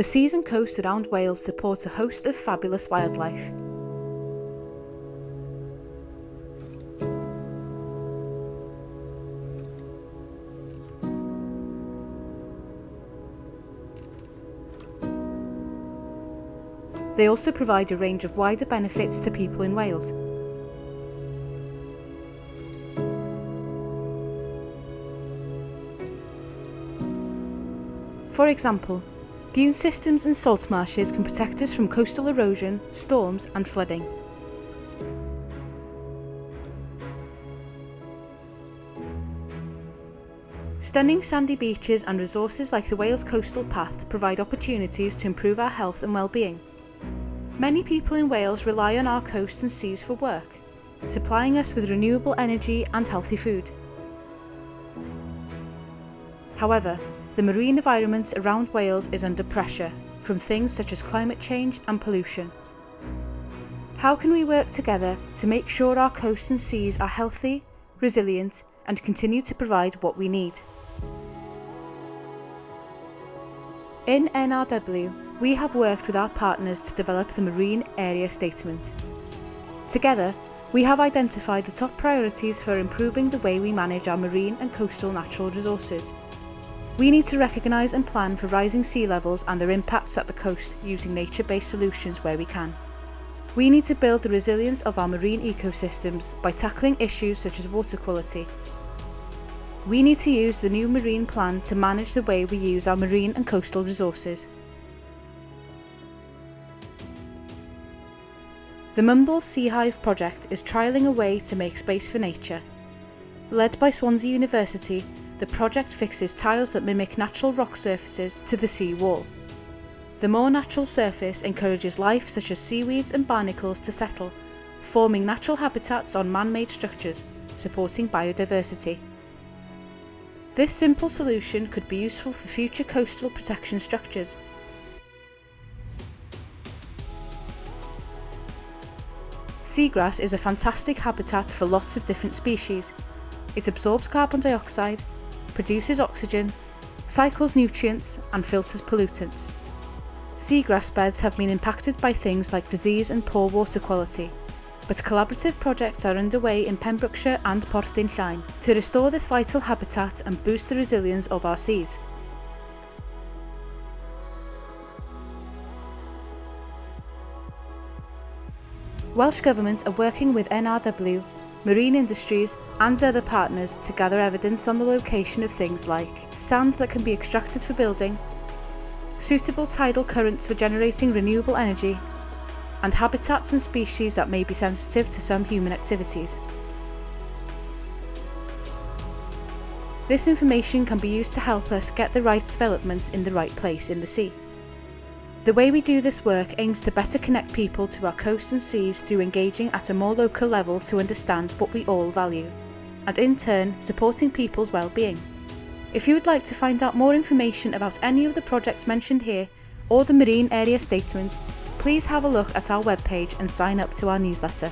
The seas and coast around Wales support a host of fabulous wildlife. They also provide a range of wider benefits to people in Wales. For example, dune systems and salt marshes can protect us from coastal erosion, storms and flooding. Stunning sandy beaches and resources like the Wales Coastal Path provide opportunities to improve our health and well-being. Many people in Wales rely on our coast and seas for work, supplying us with renewable energy and healthy food. However, the marine environment around Wales is under pressure from things such as climate change and pollution. How can we work together to make sure our coasts and seas are healthy, resilient and continue to provide what we need? In NRW, we have worked with our partners to develop the Marine Area Statement. Together, we have identified the top priorities for improving the way we manage our marine and coastal natural resources. We need to recognise and plan for rising sea levels and their impacts at the coast using nature-based solutions where we can. We need to build the resilience of our marine ecosystems by tackling issues such as water quality. We need to use the new marine plan to manage the way we use our marine and coastal resources. The Mumbles Sea Hive project is trialling a way to make space for nature. Led by Swansea University, the project fixes tiles that mimic natural rock surfaces to the sea wall. The more natural surface encourages life such as seaweeds and barnacles to settle, forming natural habitats on man-made structures, supporting biodiversity. This simple solution could be useful for future coastal protection structures, Seagrass is a fantastic habitat for lots of different species. It absorbs carbon dioxide, produces oxygen, cycles nutrients and filters pollutants. Seagrass beds have been impacted by things like disease and poor water quality, but collaborative projects are underway in Pembrokeshire and Porthdinllaen to restore this vital habitat and boost the resilience of our seas. Welsh Government are working with NRW, marine industries and other partners to gather evidence on the location of things like sand that can be extracted for building, suitable tidal currents for generating renewable energy, and habitats and species that may be sensitive to some human activities. This information can be used to help us get the right developments in the right place in the sea. The way we do this work aims to better connect people to our coasts and seas through engaging at a more local level to understand what we all value, and in turn supporting people's well-being. If you would like to find out more information about any of the projects mentioned here, or the Marine Area Statement, please have a look at our webpage and sign up to our newsletter.